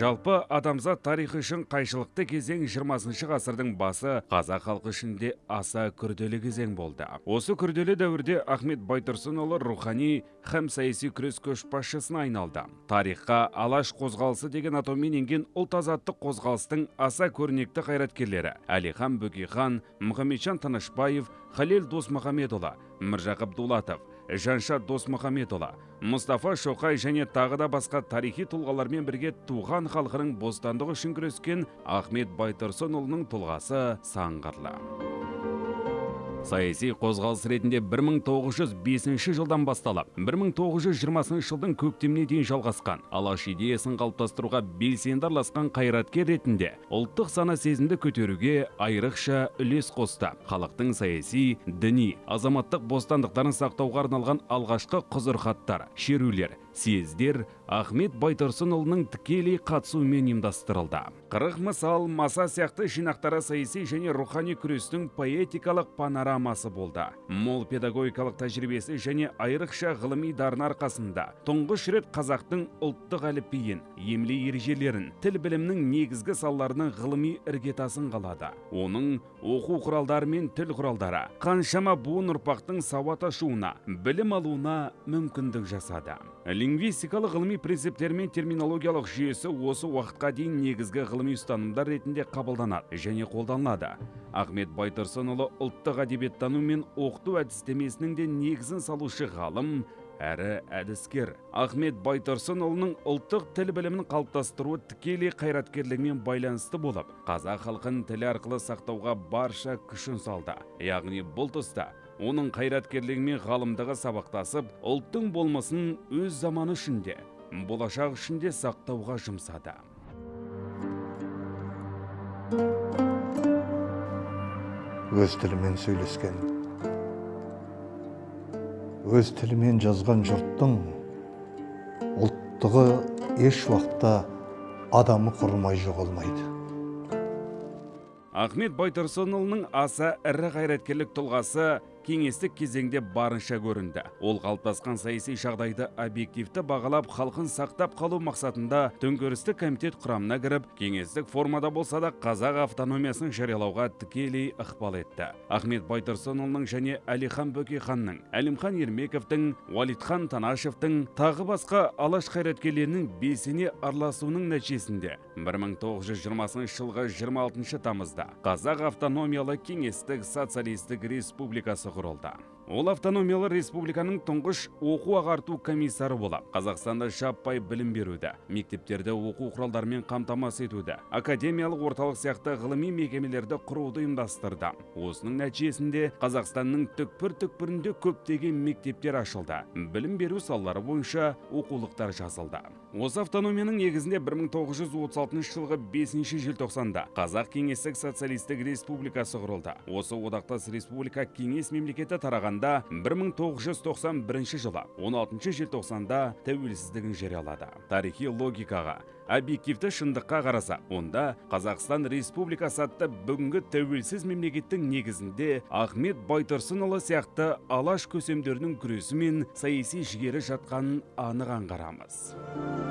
жалпы адамзат тарихы үшін қайшылықты кезең 20 ғасырдың басы қазақ халқы үшін де аса күрделі кезең болды. Осы күрделі дәуірде ахмет байтұрсынұлы рухани һәм саяси күрес көшбасшысына айналды. Тарихқа алаш қозғалысы деген атаумен енген ұлт азаттық қозғалыстың аса көрнекті қайраткерлері әлихан бөкейхан мұхамеджан тынышбаев халел досмұхамедұлы міржақып дулатов жаншат досмұхамедұлы мұстафа шоқай және тағы да басқа тарихи тұлғалармен бірге туған халқының бостандығы үшін күрескен ахмет байтұрсынұлының тұлғасы сан қырлы саяси қозғалыс ретінде 1905 жылдан басталып 1920 жылдың көктеміне дейін жалғасқан алаш идеясын қалыптастыруға белсенді араласқан қайраткер ретінде ұлттық сана сезімді көтеруге айрықша үлес қосты. Халықтың саяси діни азаматтық бостандықтарын сақтауға арналған алғашқы құзырхаттар шерулер съездер ахмет байтұрсынұлының тікелей қатысуымен ұйымдастырылды. Қырық мысал маса сияқты жинақтары саяси және рухани күрестің поэтикалық болды. Мол педагогикалық тәжірибесі және айрықша ғылыми дарыны арқасында тұңғыш рет қазақтың ұлттық әліпбиін емле ережелерін тіл білімнің негізгі салаларының ғылыми іргетасын қалады. Оның оқу құралдары мен тіл құралдары қаншама буын ұрпақтың сауат ашуына білім алуына мүмкіндік жасады. Лингвистикалық ғылыми принциптер мен терминологиялық жүйесі осы уақытқа дейін негізгі ғылыми ұстанымдар ретінде қабылданады және қолданылады. Ахмет байтұрсынұлы ұлттық әдебиеттану мен оқыту әдістемесінің де негізін салушы ғалым әрі әдіскер. Ахмет байтұрсынұлының ұлттық тіл білімін қалыптастыруы тікелей қайраткерлігімен байланысты болып қазақ халқын тілі арқылы сақтауға барша күшін салды. Яғни бұл тұста оның қайраткерлігі мен ғалымдығы сабақтасып ұлттың болмысын өз заманы ішінде болашақ ішінде сақтауға жұмсады. Өз тілімен сөйлескен. Өз тілімен жазған жұрттың ұлттығы еш уақытта адамы құрымай жоғалмайды. Ахмет байтұрсынұлының аса ірі қайраткерлік тұлғасы кеңестік кезеңде барынша көрінді. Ол қалыптасқан саяси жағдайды объективті бағалап халқын сақтап қалу мақсатында төңкерістік комитет құрамына кіріп кеңестік формада болса да қазақ автономиясын жариялауға тікелей ықпал етті. Ахмет байтұрсынұлының және әлихан бөкейханның әлімхан ермековтің уалитхан танашевтың тағы басқа алаш қайраткерлерінің белсене араласуының нәтижесінде 1920 жылғы 26 тамызда қазақ автономиялы кеңестік социалистік республикасы құрылды ол автономиялы республиканың тұңғыш оқу ағарту комиссары болып қазақстанда жаппай білім беруді мектептерді оқу құралдарымен қамтамасыз етуді академиялық орталық сияқты ғылыми мекемелерді құруды ұйымдастырды. Осының нәтижесінде қазақстанның түкпір түкпірінде көптеген мектептер ашылды. Білім беру салалары бойынша оқулықтар жазылды осы автономияның негізінде 1936 жылғы 5 желтоқсанда қазақ кеңестік социалистік республикасы құрылды. Осы одақтас республика кеңес мемлекеті тарағанда 1991 жылы 16 желтоқсанда тәуелсіздігін жариялады тарихи логикаға объективті шындыққа қараса онда қазақстан республикасы атты бүгінгі тәуелсіз мемлекеттің негізінде ахмет байтұрсынұлы сияқты алаш көсемдерінің күресі мен саяси жігері жатқанын анық аңғарамыз.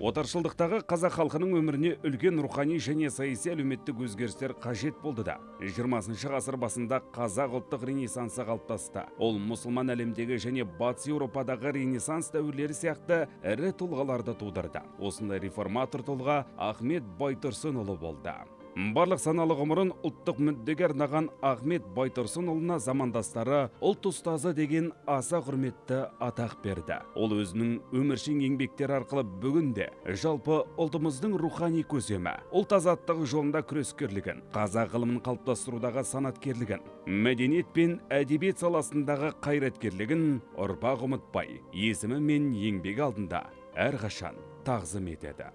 Отаршылдықтағы қазақ халқының өміріне үлкен рухани және саяси әлеуметтік өзгерістер қажет болды да 20 ғасыр басында қазақ ұлттық ренессансы қалыптасты. Ол мұсылман әлемдегі және батыс еуропадағы ренессанс дәуірлері сияқты ірі тұлғаларды тудырды. Осындай реформатор тұлға ахмет байтұрсынұлы болды. Барлық саналы ғұмырын ұлттық мүддеге арнаған ахмет байтұрсынұлына замандастары ұлт ұстазы деген аса құрметті атақ берді. Ол өзінің өміршең еңбектері арқылы бүгінде жалпы ұлтымыздың рухани көсемі ұлт азаттығы жолында күрескерлігін қазақ ғылымын қалыптастырудағы санаткерлігін мәдениет пен әдебиет саласындағы қайраткерлігін ұрпақ ұмытпай есімі мен еңбегі алдында әрқашан тағзым етеді.